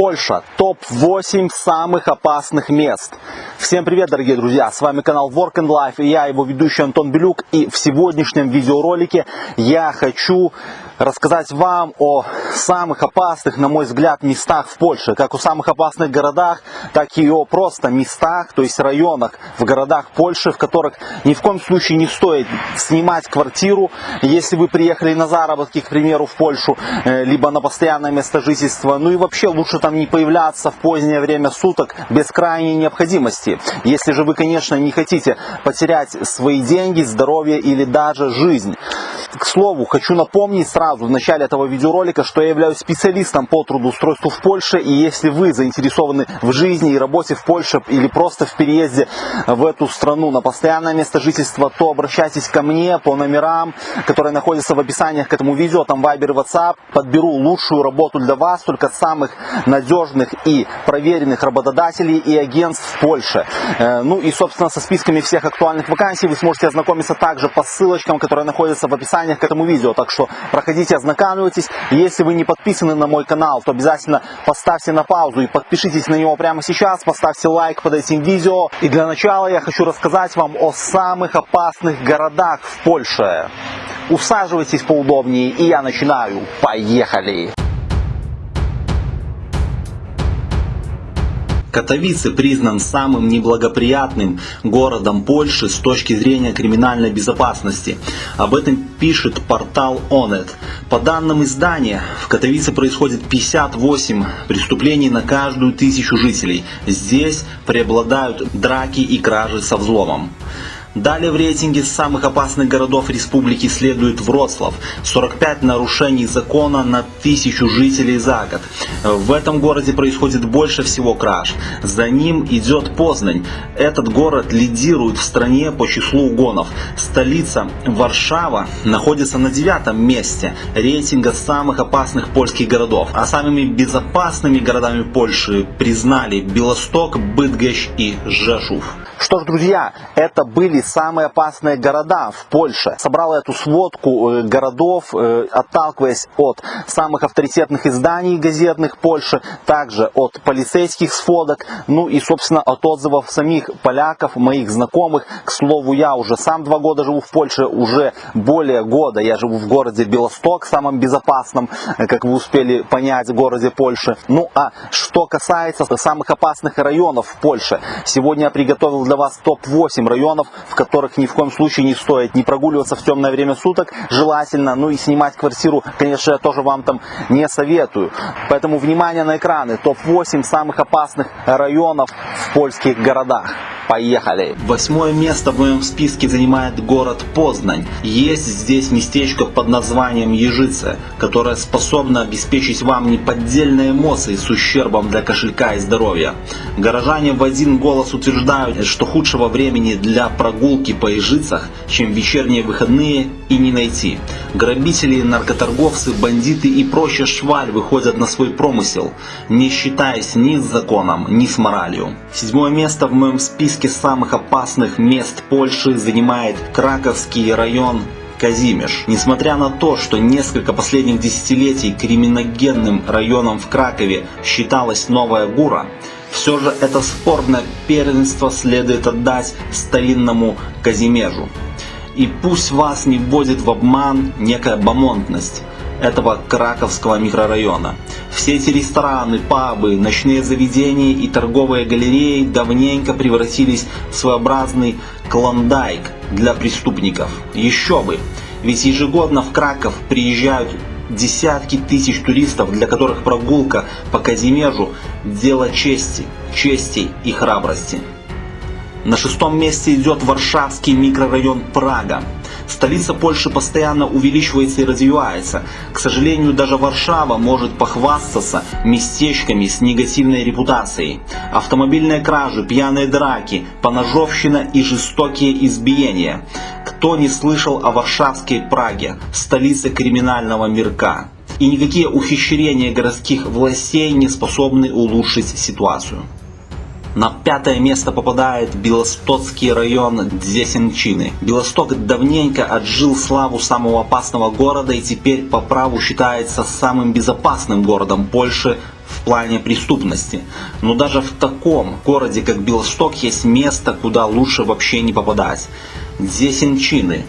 Польша. Топ-8 самых опасных мест. Всем привет, дорогие друзья! С вами канал Work and Life и я, его ведущий Антон Белюк. И в сегодняшнем видеоролике я хочу рассказать вам о самых опасных, на мой взгляд, местах в Польше. Как о самых опасных городах, так и о просто местах, то есть районах в городах Польши, в которых ни в коем случае не стоит снимать квартиру, если вы приехали на заработки, к примеру, в Польшу, э, либо на постоянное место жительства. Ну и вообще лучше там не появляться в позднее время суток без крайней необходимости. Если же вы, конечно, не хотите потерять свои деньги, здоровье или даже жизнь. К слову, хочу напомнить сразу в начале этого видеоролика, что я являюсь специалистом по трудоустройству в Польше. И если вы заинтересованы в жизни и работе в Польше или просто в переезде в эту страну на постоянное место жительства, то обращайтесь ко мне по номерам, которые находятся в описании к этому видео, там Viber и WhatsApp. Подберу лучшую работу для вас, только самых надежных и проверенных работодателей и агентств в Польше. Э, ну и, собственно, со списками всех актуальных вакансий вы сможете ознакомиться также по ссылочкам, которые находятся в описании описаниях к этому видео. Так что проходите, ознакомьтесь. Если вы не подписаны на мой канал, то обязательно поставьте на паузу и подпишитесь на него прямо сейчас. Поставьте лайк под этим видео. И для начала я хочу рассказать вам о самых опасных городах в Польше. Усаживайтесь поудобнее и я начинаю. Поехали! Катовице признан самым неблагоприятным городом Польши с точки зрения криминальной безопасности. Об этом пишет портал Onet. По данным издания, в Катовице происходит 58 преступлений на каждую тысячу жителей. Здесь преобладают драки и кражи со взломом. Далее в рейтинге самых опасных городов республики следует Вроцлав. 45 нарушений закона на тысячу жителей за год. В этом городе происходит больше всего краж. За ним идет Познань. Этот город лидирует в стране по числу угонов. Столица Варшава находится на девятом месте рейтинга самых опасных польских городов. А самыми безопасными городами Польши признали Белосток, Быдгощ и Жешув. Что ж, друзья, это были самые опасные города в Польше. Собрал эту сводку э, городов, э, отталкиваясь от самых авторитетных изданий газетных Польши, также от полицейских сводок, ну и, собственно, от отзывов самих поляков, моих знакомых. К слову, я уже сам два года живу в Польше, уже более года я живу в городе Белосток, самом безопасном, э, как вы успели понять, в городе Польши. Ну а что касается самых опасных районов в Польше, сегодня я приготовил для вас топ-8 районов, в которых ни в коем случае не стоит не прогуливаться в темное время суток, желательно, ну и снимать квартиру, конечно, я тоже вам там не советую. Поэтому внимание на экраны, топ-8 самых опасных районов в польских городах. Поехали! Восьмое место в моем списке занимает город Познань. Есть здесь местечко под названием Ежица, которое способно обеспечить вам неподдельные эмоции с ущербом для кошелька и здоровья. Горожане в один голос утверждают, что худшего времени для прогулки по Ежицах, чем вечерние выходные, и не найти. Грабители, наркоторговцы, бандиты и прочая шваль выходят на свой промысел, не считаясь ни с законом, ни с моралью. Седьмое место в моем списке самых опасных мест Польши занимает Краковский район Казимеш. Несмотря на то, что несколько последних десятилетий криминогенным районом в Кракове считалась Новая Гура, все же это спорное первенство следует отдать старинному Казимежу. И пусть вас не вводит в обман некая бомонтность этого краковского микрорайона. Все эти рестораны, пабы, ночные заведения и торговые галереи давненько превратились в своеобразный клондайк для преступников. Еще бы! Ведь ежегодно в Краков приезжают десятки тысяч туристов, для которых прогулка по Казимежу – дело чести, чести и храбрости. На шестом месте идет Варшавский микрорайон Прага. Столица Польши постоянно увеличивается и развивается. К сожалению, даже Варшава может похвастаться местечками с негативной репутацией. Автомобильные кражи, пьяные драки, поножовщина и жестокие избиения. Кто не слышал о Варшавской Праге, столице криминального мирка? И никакие ухищрения городских властей не способны улучшить ситуацию. На пятое место попадает Белостоцкий район Дзесенчины. Белосток давненько отжил славу самого опасного города и теперь по праву считается самым безопасным городом Польши в плане преступности. Но даже в таком городе, как Белосток, есть место, куда лучше вообще не попадать. Дзесенчины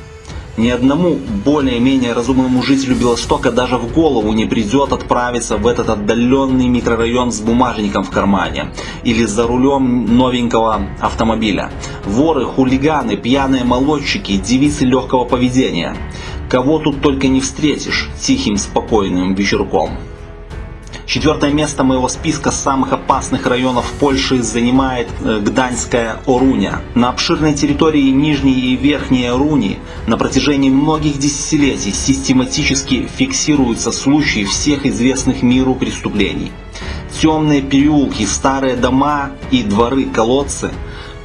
ни одному более-менее разумному жителю Белостока даже в голову не придет отправиться в этот отдаленный микрорайон с бумажником в кармане или за рулем новенького автомобиля. Воры, хулиганы, пьяные молодчики, девицы легкого поведения. Кого тут только не встретишь тихим спокойным вечерком. Четвертое место моего списка самых опасных районов Польши занимает э, Гданьская Оруня. На обширной территории Нижней и Верхней Оруни на протяжении многих десятилетий систематически фиксируются случаи всех известных миру преступлений. Темные переулки, старые дома и дворы-колодцы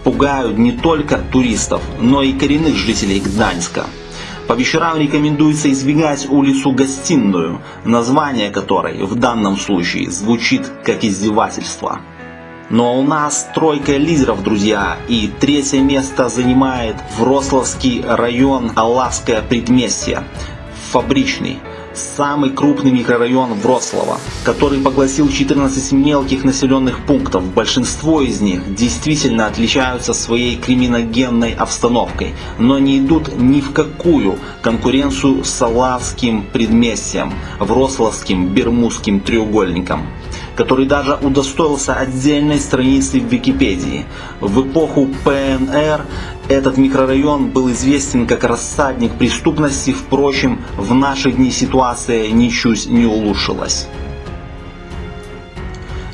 пугают не только туристов, но и коренных жителей Гданьска. По вечерам рекомендуется избегать улицу Гостиную, название которой в данном случае звучит как издевательство. Но у нас тройка лидеров, друзья, и третье место занимает Врославский район Аллавское предместье, фабричный самый крупный микрорайон Вроцлава, который поглотил 14 мелких населенных пунктов. Большинство из них действительно отличаются своей криминогенной обстановкой, но не идут ни в какую конкуренцию с Салавским предместьем, Вроцлавским Бермудским треугольником который даже удостоился отдельной страницы в Википедии. В эпоху ПНР этот микрорайон был известен как рассадник преступности, впрочем, в наши дни ситуация ничуть не улучшилась.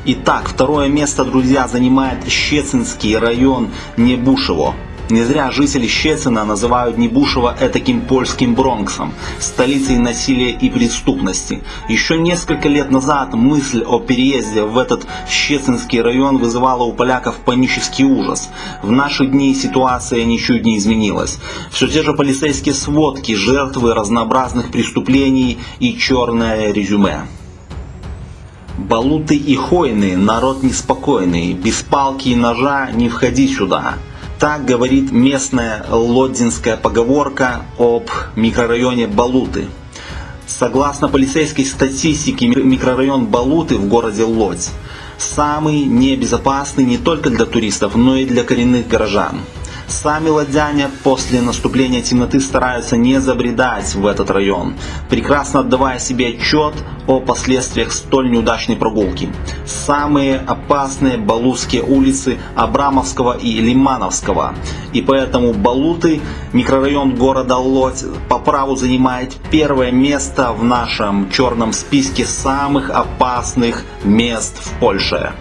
Итак, второе место, друзья, занимает Щецинский район Небушево. Не зря жители Щецина называют Небушево этаким польским Бронксом, столицей насилия и преступности. Еще несколько лет назад мысль о переезде в этот Щецинский район вызывала у поляков панический ужас. В наши дни ситуация ничуть не изменилась. Все те же полицейские сводки, жертвы разнообразных преступлений и черное резюме. Балуты и хойны, народ неспокойный, без палки и ножа не входи сюда. Так говорит местная лодзинская поговорка об микрорайоне Балуты. Согласно полицейской статистике, микрорайон Балуты в городе Лодзь самый небезопасный не только для туристов, но и для коренных горожан. Сами ладяне после наступления темноты стараются не забредать в этот район, прекрасно отдавая себе отчет о последствиях столь неудачной прогулки. Самые опасные балутские улицы Абрамовского и Лимановского. И поэтому Балуты, микрорайон города Лодь, по праву занимает первое место в нашем черном списке самых опасных мест в Польше.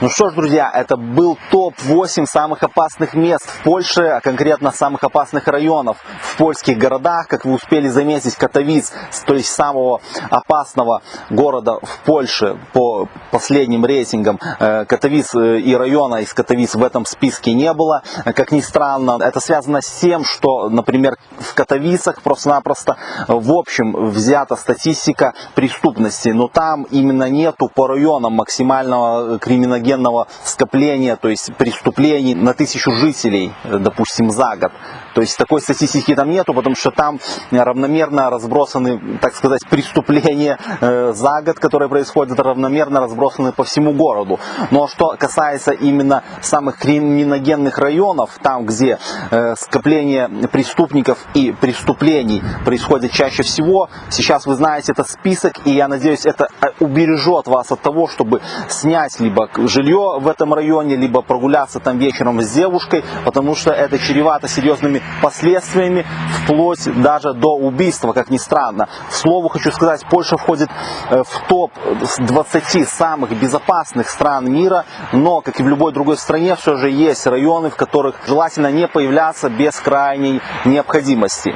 Ну что ж, друзья, это был топ-8 самых опасных мест в Польше, а конкретно самых опасных районов в польских городах. Как вы успели заметить, Катовиц, то есть самого опасного города в Польше по последним рейтингам, э, Катовиц э, и района из Катовиц в этом списке не было. Как ни странно, это связано с тем, что, например, в Катовицах просто-напросто в общем взята статистика преступности, но там именно нету по районам максимального криминогенного генного скопления, то есть преступлений на тысячу жителей, допустим, за год. То есть такой статистики там нету, потому что там равномерно разбросаны, так сказать, преступления э, за год, которые происходят, равномерно разбросаны по всему городу. Но что касается именно самых криминогенных районов, там, где э, скопление преступников и преступлений происходит чаще всего, сейчас вы знаете этот список, и я надеюсь, это э, убережет вас от того, чтобы снять либо жилье в этом районе, либо прогуляться там вечером с девушкой, потому что это чревато серьезными последствиями, вплоть даже до убийства, как ни странно. К слову, хочу сказать, Польша входит э, в топ 20 самых безопасных стран мира, но, как и в любой другой стране, все же есть районы, в которых желательно не появляться без крайней необходимости.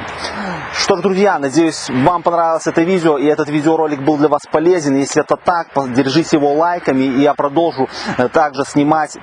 Что ж, друзья, надеюсь, вам понравилось это видео, и этот видеоролик был для вас полезен. Если это так, держите его лайками, и я продолжу э, также снимать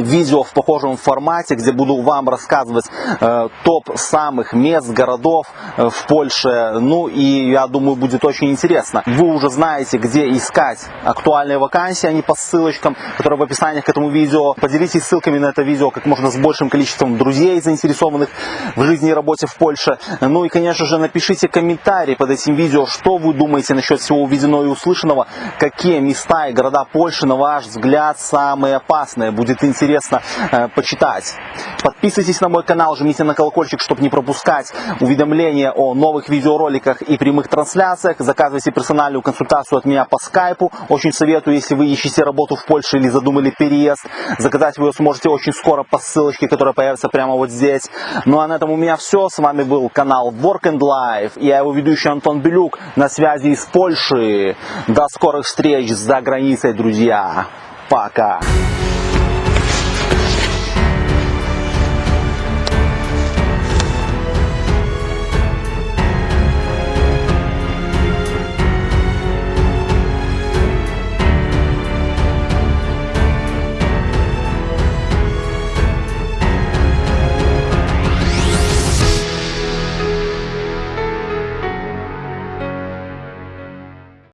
видео в похожем формате, где буду вам рассказывать э, топ самых мест, городов э, в Польше. Ну и я думаю, будет очень интересно. Вы уже знаете, где искать актуальные вакансии, а не по ссылочкам, которые в описании к этому видео. Поделитесь ссылками на это видео как можно с большим количеством друзей, заинтересованных в жизни и работе в Польше. Ну и, конечно же, напишите комментарий под этим видео, что вы думаете насчет всего увиденного и услышанного, какие места и города Польши, на ваш взгляд, самые опасные. Будет интересно интересно э, почитать. Подписывайтесь на мой канал, жмите на колокольчик, чтобы не пропускать уведомления о новых видеороликах и прямых трансляциях. Заказывайте персональную консультацию от меня по скайпу. Очень советую, если вы ищете работу в Польше или задумали переезд. Заказать вы ее сможете очень скоро по ссылочке, которая появится прямо вот здесь. Ну а на этом у меня все. С вами был канал Work and Life. Я его ведущий Антон Белюк на связи из Польши. До скорых встреч за границей, друзья. Пока.